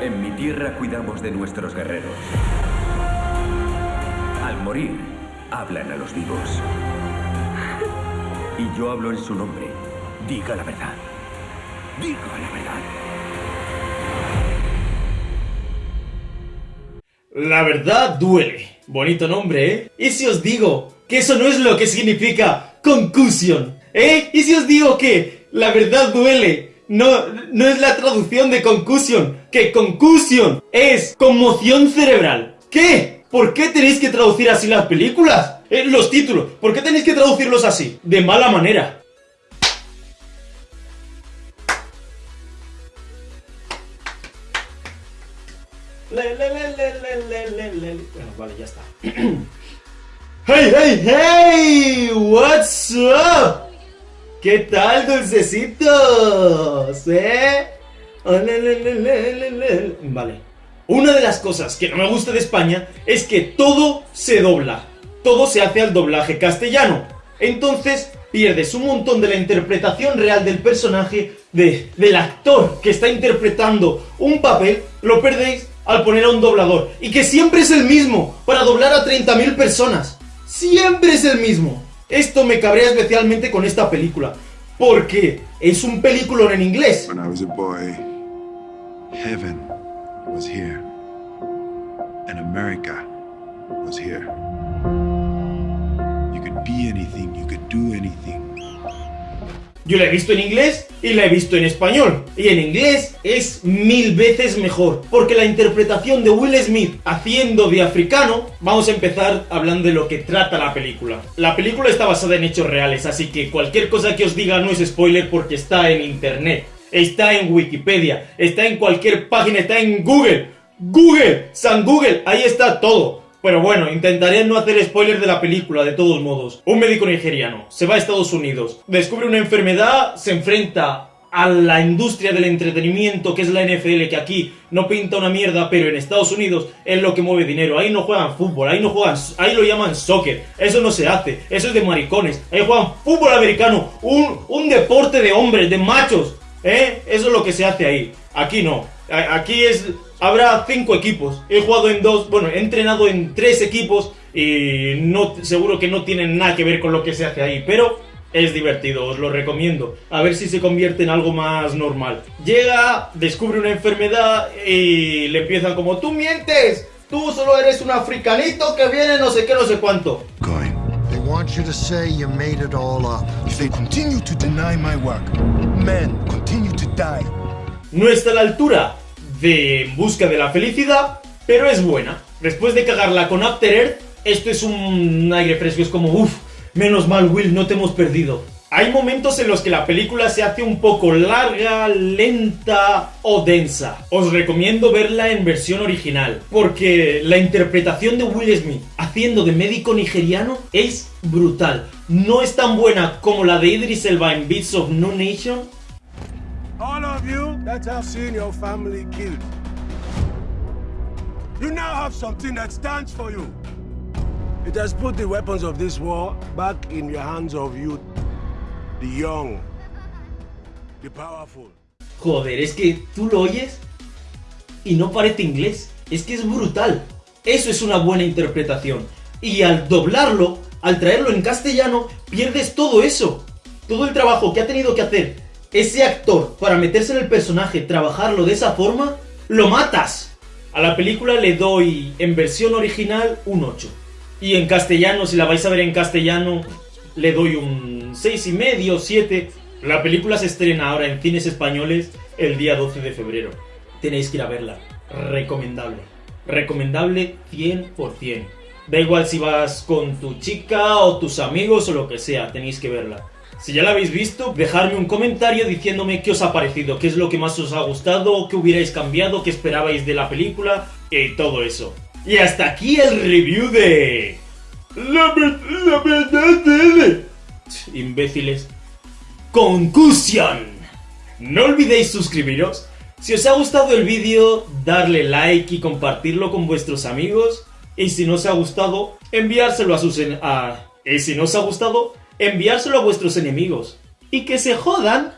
En mi tierra cuidamos de nuestros guerreros. Al morir, hablan a los vivos. Y yo hablo en su nombre. Diga la verdad. Diga la verdad. La verdad duele. Bonito nombre, ¿eh? ¿Y si os digo que eso no es lo que significa concusión? ¿Eh? ¿Y si os digo que la verdad duele? No, no es la traducción de concusión, que concusión es conmoción cerebral. ¿Qué? ¿Por qué tenéis que traducir así las películas? Eh, los títulos, ¿por qué tenéis que traducirlos así? De mala manera. Bueno, vale, ya está. ¡Hey, hey, hey! ¿What's up? ¿Qué tal, dulcecitos? ¿Eh? Oh, le, le, le, le, le, le. Vale. Una de las cosas que no me gusta de España es que todo se dobla. Todo se hace al doblaje castellano. Entonces pierdes un montón de la interpretación real del personaje, de, del actor que está interpretando un papel, lo perdéis al poner a un doblador. Y que siempre es el mismo, para doblar a 30.000 personas. Siempre es el mismo. Esto me cabrea especialmente con esta película. Porque es un película en inglés. When I was a boy, heaven was here, and America was here. You could be anything, you could do anything. Yo la he visto en inglés y la he visto en español. Y en inglés es mil veces mejor. Porque la interpretación de Will Smith haciendo de africano, vamos a empezar hablando de lo que trata la película. La película está basada en hechos reales, así que cualquier cosa que os diga no es spoiler porque está en internet. Está en Wikipedia, está en cualquier página, está en Google. Google, San Google, ahí está todo. Pero bueno, intentaré no hacer spoilers de la película, de todos modos. Un médico nigeriano se va a Estados Unidos, descubre una enfermedad, se enfrenta a la industria del entretenimiento, que es la NFL, que aquí no pinta una mierda, pero en Estados Unidos es lo que mueve dinero. Ahí no juegan fútbol, ahí no juegan, ahí lo llaman soccer. Eso no se hace, eso es de maricones. Ahí juegan fútbol americano, un, un deporte de hombres, de machos. ¿Eh? Eso es lo que se hace ahí. Aquí no. Aquí es. Habrá cinco equipos. He jugado en dos. Bueno, he entrenado en tres equipos. Y no, seguro que no tienen nada que ver con lo que se hace ahí. Pero es divertido, os lo recomiendo. A ver si se convierte en algo más normal. Llega, descubre una enfermedad y le empiezan como: ¡Tú mientes! Tú solo eres un africanito que viene no sé qué, no sé cuánto. Going. They want you to say you made it all up. If they continue to deny my work, men continue to die. No está a la altura de En busca de la felicidad, pero es buena. Después de cagarla con After Earth, esto es un aire fresco, es como, uff, menos mal Will, no te hemos perdido. Hay momentos en los que la película se hace un poco larga, lenta o densa. Os recomiendo verla en versión original, porque la interpretación de Will Smith haciendo de médico nigeriano es brutal. No es tan buena como la de Idris Elba en Beats of No Nation, All of you that have seen your family killed, you now have something that stands for you. It has put the weapons of this war back in your hands of you, the young, the powerful. Joder, es que tú lo oyes y no parece inglés. Es que es brutal. Eso es una buena interpretación. Y al doblarlo, al traerlo en castellano, pierdes todo eso. Todo el trabajo que ha tenido que hacer ese actor para meterse en el personaje, trabajarlo de esa forma, lo matas. A la película le doy en versión original un 8. Y en castellano, si la vais a ver en castellano, le doy un 6,5, 7. La película se estrena ahora en cines españoles el día 12 de febrero. Tenéis que ir a verla. Recomendable. Recomendable 100%. Da igual si vas con tu chica o tus amigos o lo que sea, tenéis que verla. Si ya la habéis visto, dejadme un comentario diciéndome qué os ha parecido, qué es lo que más os ha gustado, qué hubierais cambiado, qué esperabais de la película y todo eso. Y hasta aquí el review de... La, la verdad de... Imbéciles. Concusión. No olvidéis suscribiros. Si os ha gustado el vídeo, darle like y compartirlo con vuestros amigos. Y si no os ha gustado, enviárselo a sus... en- a- y si no os ha gustado, enviárselo a vuestros enemigos. Y que se jodan.